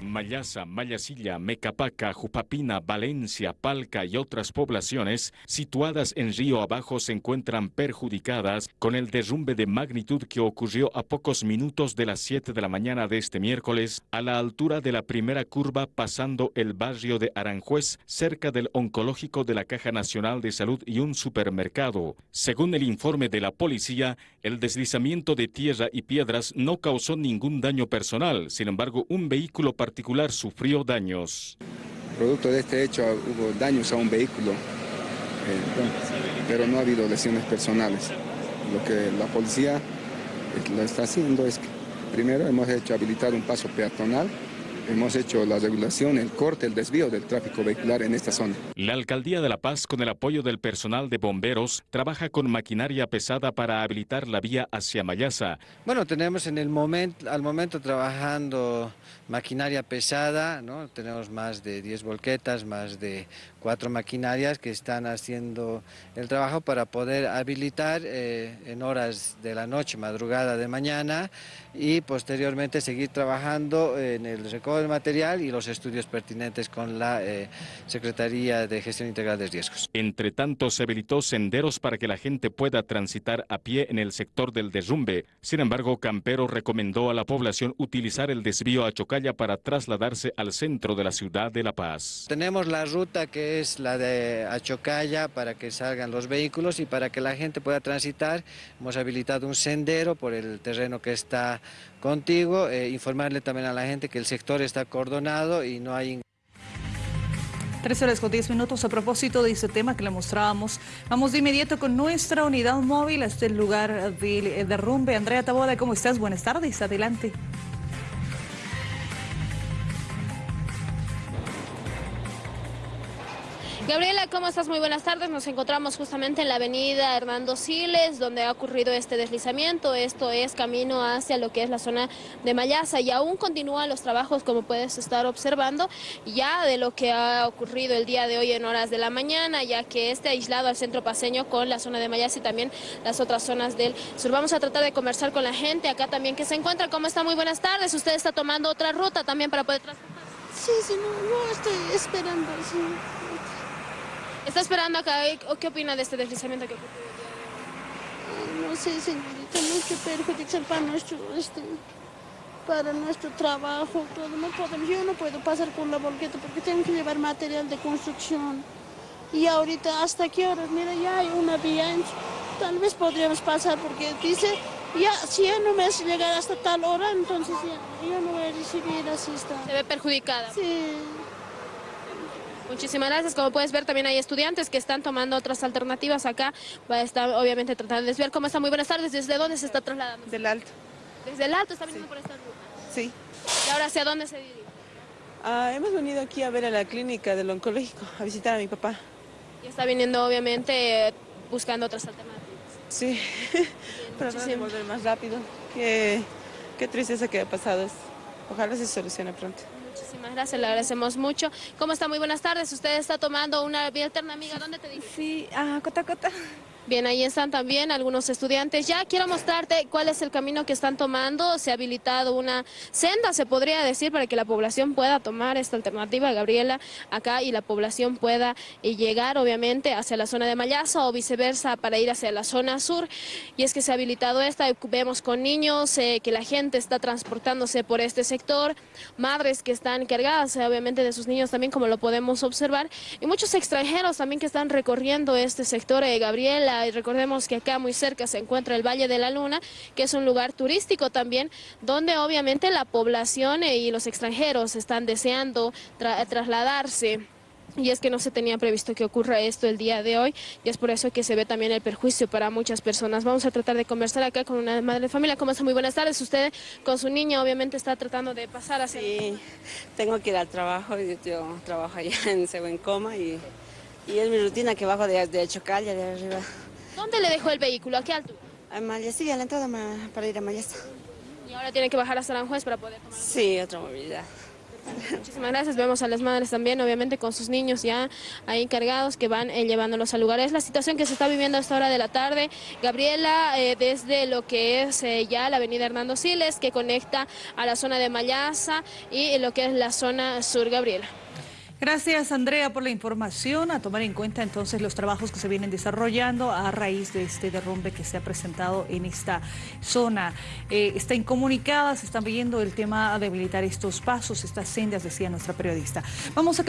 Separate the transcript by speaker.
Speaker 1: Mayasa, Mayasilla, Mecapaca, Jupapina, Valencia, Palca y otras poblaciones situadas en río abajo se encuentran perjudicadas con el derrumbe de magnitud que ocurrió a pocos minutos de las 7 de la mañana de este miércoles a la altura de la primera curva pasando el barrio de Aranjuez cerca del oncológico de la Caja Nacional de Salud y un supermercado. Según el informe de la policía, el deslizamiento de tierra y piedras no causó ningún daño personal, sin embargo un vehículo particular sufrió daños.
Speaker 2: Producto de este hecho hubo daños a un vehículo, eh, pero no ha habido lesiones personales. Lo que la policía eh, lo está haciendo es que primero hemos hecho habilitar un paso peatonal hemos hecho la regulación, el corte, el desvío del tráfico vehicular en esta zona.
Speaker 1: La Alcaldía de La Paz, con el apoyo del personal de bomberos, trabaja con maquinaria pesada para habilitar la vía hacia Mayasa.
Speaker 3: Bueno, tenemos en el momento, al momento trabajando maquinaria pesada, ¿no? tenemos más de 10 volquetas, más de cuatro maquinarias que están haciendo el trabajo para poder habilitar eh, en horas de la noche, madrugada de mañana y posteriormente seguir trabajando en el recodo del material y los estudios pertinentes con la eh, Secretaría de Gestión Integral de Riesgos.
Speaker 1: Entre tanto, se habilitó senderos para que la gente pueda transitar a pie en el sector del derrumbe. Sin embargo, Campero recomendó a la población utilizar el desvío a Chocalla para trasladarse al centro de la ciudad de La Paz.
Speaker 3: Tenemos la ruta que es la de Achocaya para que salgan los vehículos y para que la gente pueda transitar. Hemos habilitado un sendero por el terreno que está contigo. Eh, informarle también a la gente que el sector está cordonado y no hay...
Speaker 4: Tres horas con diez minutos a propósito de ese tema que le mostrábamos. Vamos de inmediato con nuestra unidad móvil hasta el lugar de derrumbe. Andrea Taboda, ¿cómo estás? Buenas tardes, adelante.
Speaker 5: Gabriela, ¿cómo estás? Muy buenas tardes. Nos encontramos justamente en la avenida Hernando Siles, donde ha ocurrido este deslizamiento. Esto es camino hacia lo que es la zona de Mayasa y aún continúan los trabajos, como puedes estar observando, ya de lo que ha ocurrido el día de hoy en horas de la mañana, ya que este aislado al centro paseño con la zona de Mayasa y también las otras zonas del sur. Vamos a tratar de conversar con la gente acá también que se encuentra. ¿Cómo está? Muy buenas tardes. Usted está tomando otra ruta también para poder transportar.
Speaker 6: Sí, sí, no, no estoy esperando, sí.
Speaker 5: ¿Está esperando acá? ¿O qué opina de este deslizamiento que ocurrió?
Speaker 6: No sé, señorita, mucho perjudicial para nuestro, este, para nuestro trabajo, todo. No podemos, yo no puedo pasar con la volqueta porque tengo que llevar material de construcción. Y ahorita, ¿hasta qué horas? Mira, ya hay una vía, tal vez podríamos pasar porque dice, ya, si ya no me hace llegar hasta tal hora, entonces ya, yo no voy a recibir asistencia.
Speaker 5: ¿Se ve perjudicada?
Speaker 6: Sí.
Speaker 5: Muchísimas gracias. Como puedes ver, también hay estudiantes que están tomando otras alternativas acá. Va a estar, obviamente, tratando de desviar. ¿Cómo está? Muy buenas tardes. ¿Desde dónde se está trasladando?
Speaker 7: Del Alto.
Speaker 5: ¿Desde el Alto está viniendo por esta ruta?
Speaker 7: Sí.
Speaker 5: ¿Y ahora hacia dónde se dirige?
Speaker 7: Ah, hemos venido aquí a ver a la clínica del oncológico, a visitar a mi papá.
Speaker 5: Y está viniendo, obviamente, buscando otras alternativas.
Speaker 7: Sí, para no volver más rápido. Qué, qué tristeza que ha pasado. Ojalá se solucione pronto.
Speaker 5: Muchísimas gracias, le agradecemos mucho. ¿Cómo está? Muy buenas tardes. Usted está tomando una vía alterna, amiga. ¿Dónde te dice?
Speaker 8: Sí, a Cota Cota.
Speaker 5: Bien, ahí están también algunos estudiantes. Ya quiero mostrarte cuál es el camino que están tomando. Se ha habilitado una senda, se podría decir, para que la población pueda tomar esta alternativa, Gabriela, acá y la población pueda eh, llegar, obviamente, hacia la zona de Mayasa o viceversa para ir hacia la zona sur. Y es que se ha habilitado esta, vemos con niños, eh, que la gente está transportándose por este sector, madres que están cargadas, eh, obviamente, de sus niños también, como lo podemos observar, y muchos extranjeros también que están recorriendo este sector, Gabriela, y recordemos que acá muy cerca se encuentra el Valle de la Luna, que es un lugar turístico también, donde obviamente la población eh, y los extranjeros están deseando trasladarse. Y es que no se tenía previsto que ocurra esto el día de hoy y es por eso que se ve también el perjuicio para muchas personas. Vamos a tratar de conversar acá con una madre de familia. ¿Cómo está? Muy buenas tardes. Usted con su niña obviamente está tratando de pasar hacia...
Speaker 9: Sí, tengo que ir al trabajo. Yo, trabajo allá en Coma y, y es mi rutina que bajo de, de Chocalla, de arriba.
Speaker 5: ¿Dónde le dejó el vehículo? ¿A qué altura?
Speaker 9: A Mayasilla, a la entrada para ir a Mayasa.
Speaker 5: ¿Y ahora tiene que bajar hasta Aranjuez para poder tomar?
Speaker 9: Sí, otra movilidad.
Speaker 5: Muchísimas gracias. Vemos a las madres también, obviamente, con sus niños ya ahí encargados que van eh, llevándolos al lugar. Es la situación que se está viviendo a esta hora de la tarde. Gabriela, eh, desde lo que es eh, ya la avenida Hernando Siles, que conecta a la zona de Mayaza y lo que es la zona sur, Gabriela.
Speaker 4: Gracias, Andrea, por la información. A tomar en cuenta entonces los trabajos que se vienen desarrollando a raíz de este derrumbe que se ha presentado en esta zona. Eh, está incomunicada, se están viendo el tema de habilitar estos pasos, estas sendas, decía nuestra periodista. Vamos a